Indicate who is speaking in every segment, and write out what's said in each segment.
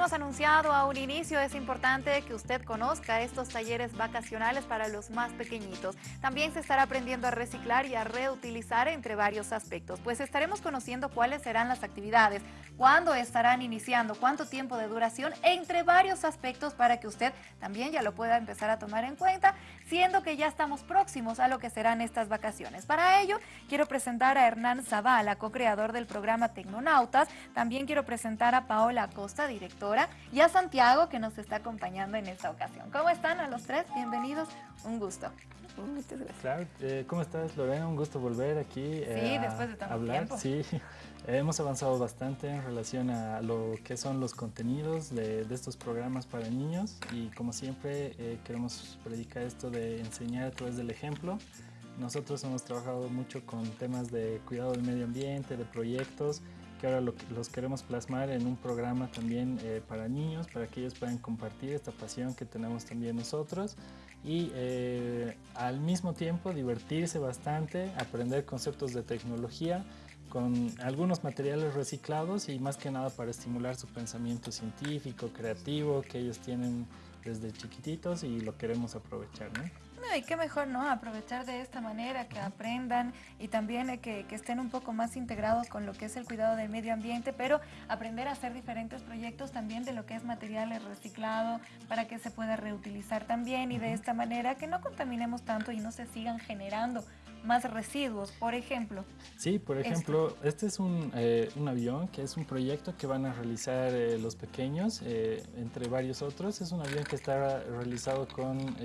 Speaker 1: Hemos anunciado a un inicio, es importante que usted conozca estos talleres vacacionales para los más pequeñitos. También se estará aprendiendo a reciclar y a reutilizar entre varios aspectos, pues estaremos conociendo cuáles serán las actividades, cuándo estarán iniciando, cuánto tiempo de duración, entre varios aspectos para que usted también ya lo pueda empezar a tomar en cuenta, siendo que ya estamos próximos a lo que serán estas vacaciones. Para ello, quiero presentar a Hernán Zavala, co-creador del programa Tecnonautas. También quiero presentar a Paola Acosta, y a Santiago que nos está acompañando en esta ocasión. ¿Cómo están a los tres? Bienvenidos, un gusto.
Speaker 2: Muchas gracias. Eh, ¿Cómo estás Lorena? Un gusto volver aquí
Speaker 1: eh, sí, después de tanto
Speaker 2: hablar.
Speaker 1: Tiempo.
Speaker 2: Sí, hemos avanzado bastante en relación a lo que son los contenidos de, estos programas para niños y como siempre eh, queremos predicar esto de enseñar a través del ejemplo. Nosotros hemos trabajado mucho con temas de cuidado del medio ambiente, de proyectos, que ahora los queremos plasmar en un programa también eh, para niños, para que ellos puedan compartir esta pasión que tenemos también nosotros y eh, al mismo tiempo divertirse bastante, aprender conceptos de tecnología con algunos materiales reciclados y más que nada para estimular su pensamiento científico, creativo que ellos tienen desde chiquititos y lo queremos aprovechar. ¿no?
Speaker 1: Y qué mejor, ¿no? Aprovechar de esta manera, que aprendan y también eh, que, que, estén un poco más integrados con lo que es el cuidado del medio ambiente, pero aprender a hacer diferentes proyectos también de lo que es materiales reciclados para que se pueda reutilizar también y de esta manera que no contaminemos tanto y no se sigan generando más residuos, por ejemplo.
Speaker 2: Sí, por ejemplo, este es un, eh, un, avión que es un proyecto que van a realizar eh, los pequeños, entre varios otros. Es un avión que está realizado con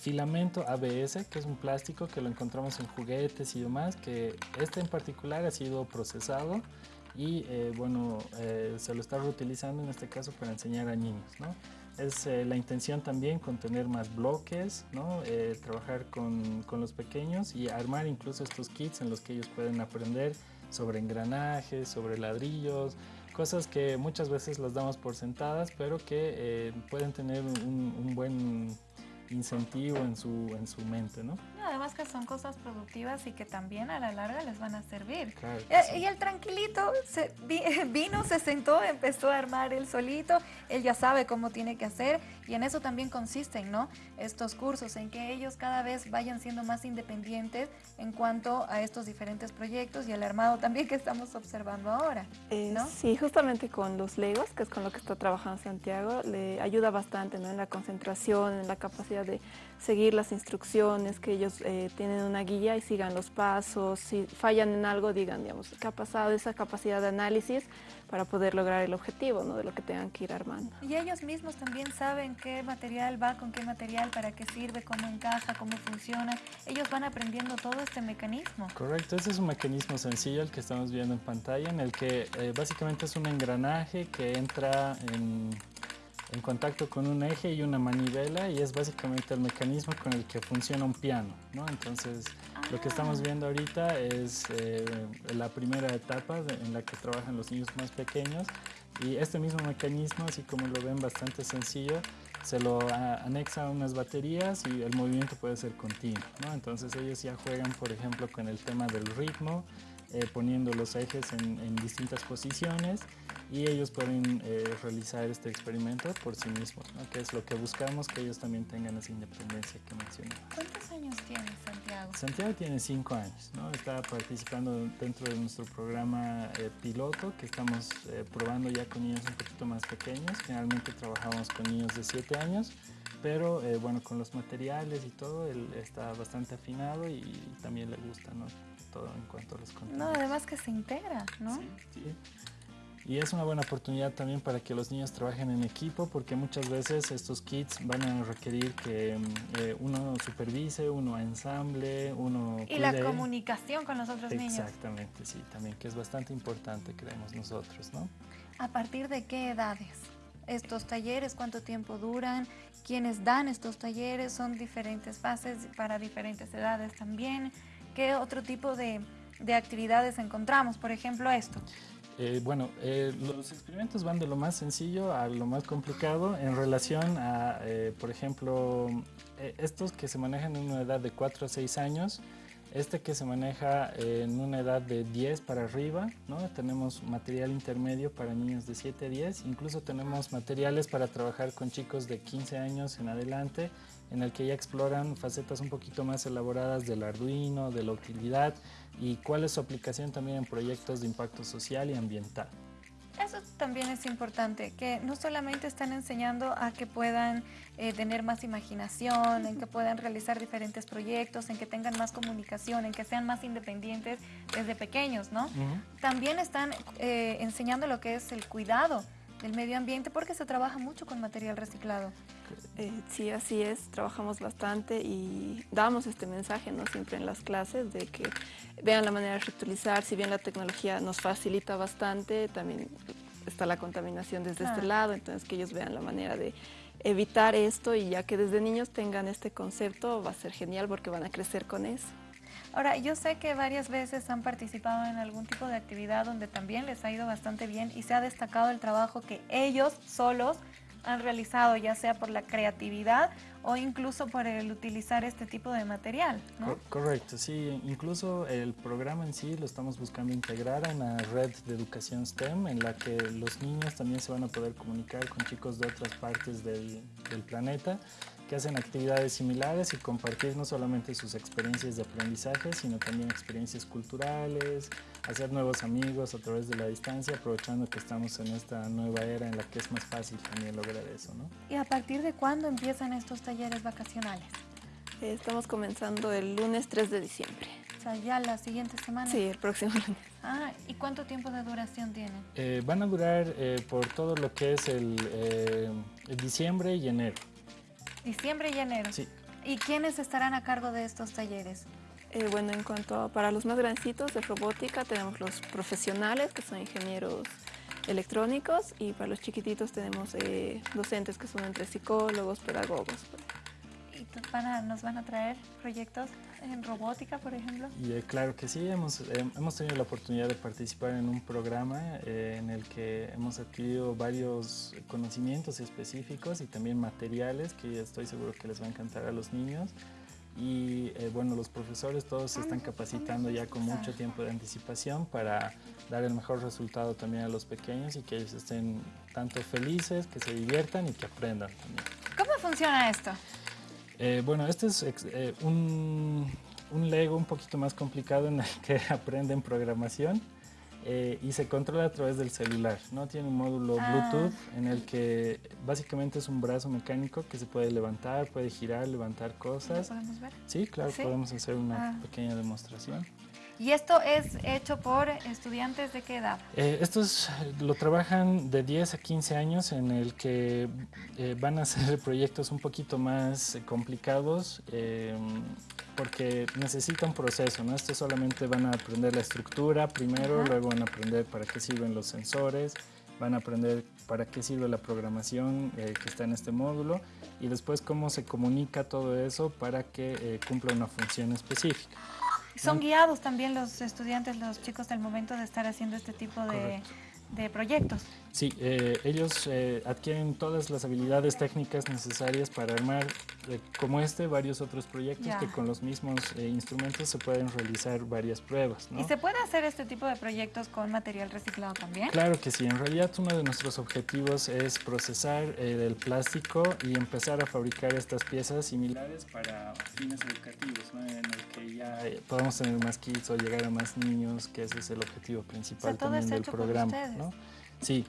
Speaker 2: filamento ABS, que es un plástico que lo encontramos en juguetes y demás, que este en particular ha sido procesado y eh, bueno, eh, se lo está reutilizando en este caso para enseñar a niños. ¿no? Es eh, la intención también con tener más bloques, ¿no? trabajar con, con, los pequeños y armar incluso estos kits en los que ellos pueden aprender sobre engranajes, sobre ladrillos, cosas que muchas veces las damos por sentadas, pero que pueden tener un, un buen incentivo en su, en su mente, ¿no?
Speaker 1: Además que son cosas productivas y que también a la larga les van a servir.
Speaker 2: Claro
Speaker 1: y, el tranquilito se, vino, se sentó, empezó a armar él solito, él ya sabe cómo tiene que hacer y en eso también consisten, ¿no? Estos cursos, en que ellos cada vez vayan siendo más independientes en cuanto a estos diferentes proyectos y el armado también que estamos observando ahora,
Speaker 3: eh,
Speaker 1: ¿no?
Speaker 3: sí, justamente con los Legos, que es con lo que está trabajando Santiago, le ayuda bastante ¿no? en la concentración, en la capacidad de seguir las instrucciones, que ellos eh, tienen una guía y sigan los pasos, si fallan en algo digan, digamos, qué ha pasado, esa capacidad de análisis para poder lograr el objetivo ¿no? de lo que tengan que ir armando.
Speaker 1: Y ellos mismos también saben qué material va con qué material, para qué sirve, cómo encaja, cómo funciona. Ellos van aprendiendo todo este mecanismo.
Speaker 2: Correcto, ese es un mecanismo sencillo el que estamos viendo en pantalla, en el que eh, básicamente es un engranaje que entra en en contacto con un eje y una manivela y es básicamente el mecanismo con el que funciona un piano. ¿no? Entonces, lo que estamos ah. viendo ahorita es eh, la primera etapa en la que trabajan los niños más pequeños y este mismo mecanismo, así como lo ven bastante sencillo, se lo anexa a unas baterías y el movimiento puede ser continuo. ¿no? Entonces ellos ya juegan, por ejemplo, con el tema del ritmo, eh, poniendo los ejes en, en distintas posiciones y ellos pueden eh, realizar este experimento por sí mismos, ¿no? que es lo que buscamos, que ellos también tengan esa independencia que mencioné.
Speaker 1: ¿Cuántos años tiene Santiago?
Speaker 2: Santiago tiene cinco años, ¿no? está participando dentro de nuestro programa eh, piloto que estamos eh, probando ya con niños un poquito más pequeños, generalmente trabajamos con niños de siete años, pero bueno, con los materiales y todo, él está bastante afinado y, también le gusta ¿no? todo en cuanto a los contenidos.
Speaker 1: No, además que se integra, ¿no?
Speaker 2: Sí, sí. Y es una buena oportunidad también para que los niños trabajen en equipo porque muchas veces estos kits van a requerir que eh, uno supervise, uno ensamble, uno
Speaker 1: Y la comunicación con los otros
Speaker 2: niños. Exactamente, sí, también, que es bastante importante, creemos nosotros, ¿no?
Speaker 1: ¿A partir de qué edades? Estos talleres, ¿cuánto tiempo duran? ¿Quiénes dan estos talleres? ¿Son diferentes fases para diferentes edades también? ¿Qué otro tipo de, de actividades encontramos? Por ejemplo, esto.
Speaker 2: Eh, bueno, eh, los experimentos van de lo más sencillo a lo más complicado en relación a, eh, por ejemplo, estos que se manejan en una edad de 4 a 6 años, Este que se maneja en una edad de 10 para arriba, tenemos material intermedio para niños de 7 a 10, incluso tenemos materiales para trabajar con chicos de 15 años en adelante, en el que ya exploran facetas un poquito más elaboradas del Arduino, de la utilidad y cuál es su aplicación también en proyectos de impacto social y ambiental.
Speaker 1: Eso también es importante, que no solamente están enseñando a que puedan eh, tener más imaginación, en que puedan realizar diferentes proyectos, en que tengan más comunicación, en que sean más independientes desde pequeños, ¿no? También están eh, enseñando lo que es el cuidado del medio ambiente porque se trabaja mucho con material reciclado.
Speaker 3: Eh, sí, así es, trabajamos bastante y damos este mensaje ¿no? siempre en las clases de que vean la manera de reutilizar, si bien la tecnología nos facilita bastante, también está la contaminación desde este lado, entonces que ellos vean la manera de evitar esto y ya que desde niños tengan este concepto va a ser genial porque van a crecer con eso.
Speaker 1: Ahora, yo sé que varias veces han participado en algún tipo de actividad donde también les ha ido bastante bien y se ha destacado el trabajo que ellos solos han realizado, ya sea por la creatividad o incluso por el utilizar este tipo de material.
Speaker 2: correcto, sí. Incluso el programa en sí lo estamos buscando integrar en la red de educación STEM, en la que los niños también se van a poder comunicar con chicos de otras partes del planeta que hacen actividades similares y compartir no solamente sus experiencias de aprendizaje, sino también experiencias culturales, hacer nuevos amigos a través de la distancia, aprovechando que estamos en esta nueva era en la que es más fácil también lograr eso. ¿no?
Speaker 1: ¿Y a partir de cuándo empiezan estos talleres vacacionales?
Speaker 3: Eh, estamos comenzando el lunes 3 de diciembre.
Speaker 1: O sea, ya la siguiente semana.
Speaker 3: Sí, el próximo lunes.
Speaker 1: Ah, ¿y cuánto tiempo de duración tienen?
Speaker 2: Eh, van a durar eh, por todo lo que es el, el diciembre y enero.
Speaker 1: Diciembre y enero.
Speaker 2: Sí.
Speaker 1: ¿Y quiénes estarán a cargo de estos talleres?
Speaker 3: Eh, bueno, en cuanto a para los más grandecitos de robótica tenemos los profesionales que son ingenieros electrónicos y para los chiquititos tenemos eh, docentes que son entre psicólogos, pedagogos.
Speaker 1: ¿Y nos van a traer proyectos en robótica, por ejemplo?
Speaker 2: Y, eh, claro que sí, hemos, hemos tenido la oportunidad de participar en un programa en el que hemos adquirido varios conocimientos específicos y también materiales que estoy seguro que les va a encantar a los niños y eh, bueno, los profesores todos se están capacitando ya con mucho tiempo de anticipación para dar el mejor resultado también a los pequeños y que ellos estén tanto felices, que se diviertan y que aprendan también.
Speaker 1: ¿Cómo funciona esto?
Speaker 2: Eh, bueno, este es eh, un, un Lego un poquito más complicado en el que aprenden programación. Eh, y se controla a través del celular. ¿no? Tiene un módulo ah. Bluetooth en el que básicamente es un brazo mecánico que se puede levantar, puede girar, levantar cosas.
Speaker 1: ¿Lo podemos ver?
Speaker 2: Sí, claro, podemos hacer una ah. pequeña demostración.
Speaker 1: ¿Y esto es hecho por estudiantes de qué edad?
Speaker 2: Eh, estos lo trabajan de 10 a 15 años en el que eh, van a hacer proyectos un poquito más complicados porque necesita un proceso, ¿no? Esto solamente van a aprender la estructura primero, luego van a aprender para qué sirven los sensores, van a aprender para qué sirve la programación eh, que está en este módulo y después cómo se comunica todo eso para que eh, cumpla una función específica.
Speaker 1: Son guiados también los estudiantes, los chicos del momento de estar haciendo este tipo de de proyectos.
Speaker 2: Sí, eh, ellos eh, adquieren todas las habilidades técnicas necesarias para armar, eh, como este, varios otros proyectos que con los mismos instrumentos se pueden realizar varias pruebas.
Speaker 1: ¿Y se puede hacer este tipo de proyectos con material reciclado también?
Speaker 2: Claro que sí, en realidad uno de nuestros objetivos es procesar el plástico y empezar a fabricar estas piezas similares para fines educativos, en el que ya podamos tener más kits o llegar a más niños, que ese es el objetivo principal también del programa. Sí.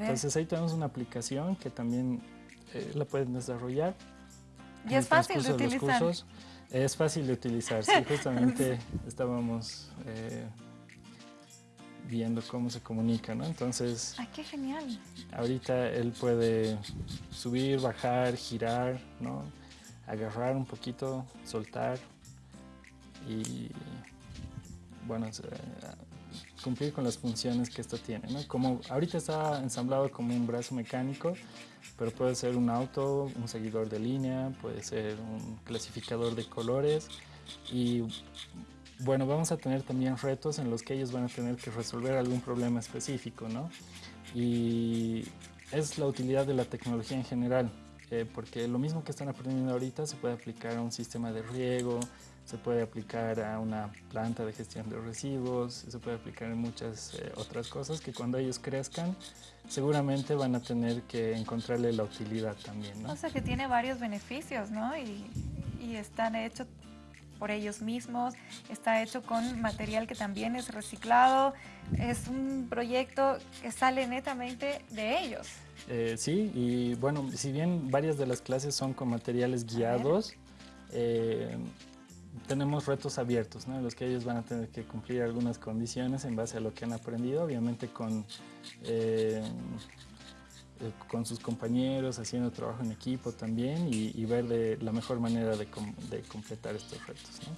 Speaker 2: Entonces ahí tenemos una aplicación que también eh, la pueden desarrollar.
Speaker 1: Y es fácil de utilizar.
Speaker 2: Es fácil de utilizar, sí, justamente estábamos eh, viendo cómo se comunica, ¿no? Entonces...
Speaker 1: ¡Ay, qué genial!
Speaker 2: Ahorita él puede subir, bajar, girar, ¿no? Agarrar un poquito, soltar y, bueno, cumplir con las funciones que esto tiene. ¿no? Como ahorita está ensamblado como un brazo mecánico, pero puede ser un auto, un seguidor de línea, puede ser un clasificador de colores y bueno, vamos a tener también retos en los que ellos van a tener que resolver algún problema específico, ¿no? Y es la utilidad de la tecnología en general, eh, porque lo mismo que están aprendiendo ahorita se puede aplicar a un sistema de riego, se puede aplicar a una planta de gestión de residuos, se puede aplicar en muchas eh, otras cosas que cuando ellos crezcan seguramente van a tener que encontrarle la utilidad también. ¿no?
Speaker 1: O sea que tiene varios beneficios, ¿no? Y, y están hechos por ellos mismos, está hecho con material que también es reciclado, es un proyecto que sale netamente de ellos.
Speaker 2: Eh, sí, y bueno, si bien varias de las clases son con materiales guiados, eh, tenemos retos abiertos, ¿no? en los que ellos van a tener que cumplir algunas condiciones en base a lo que han aprendido, obviamente con, eh, eh, con sus compañeros, haciendo trabajo en equipo también y, ver de la mejor manera de, de completar estos retos. ¿no?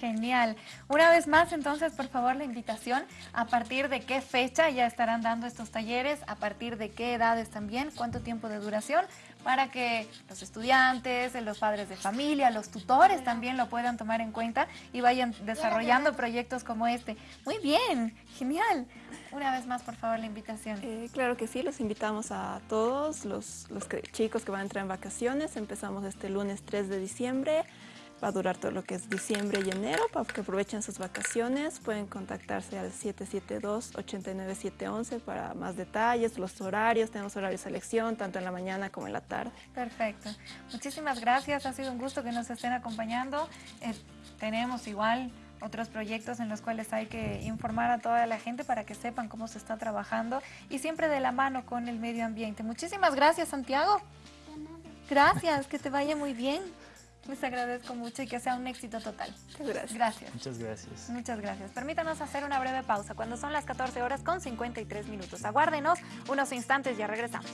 Speaker 1: Genial. Una vez más, entonces, por favor, la invitación. ¿A partir de qué fecha ya estarán dando estos talleres? ¿A partir de qué edades también? ¿Cuánto tiempo de duración? Para que los estudiantes, los padres de familia, los tutores también lo puedan tomar en cuenta y vayan desarrollando proyectos como este. Muy bien, genial. Una vez más, por favor, la invitación.
Speaker 3: Eh, claro que sí, los invitamos a todos los, los chicos que van a entrar en vacaciones. Empezamos este lunes 3 de diciembre. Va a durar todo lo que es diciembre y enero para que aprovechen sus vacaciones. Pueden contactarse al 772-89711 para más detalles, los horarios. Tenemos horarios de selección tanto en la mañana como en la tarde.
Speaker 1: Perfecto. Muchísimas gracias. Ha sido un gusto que nos estén acompañando. Eh, tenemos igual otros proyectos en los cuales hay que informar a toda la gente para que sepan cómo se está trabajando y siempre de la mano con el medio ambiente. Muchísimas gracias, Santiago. Gracias, que te vaya muy bien. Les agradezco mucho y que sea un éxito total.
Speaker 3: Gracias.
Speaker 1: Gracias.
Speaker 2: Muchas gracias.
Speaker 1: Muchas gracias. Permítanos hacer una breve pausa cuando son las 14 horas con 53 minutos. Aguárdenos unos instantes, ya regresamos.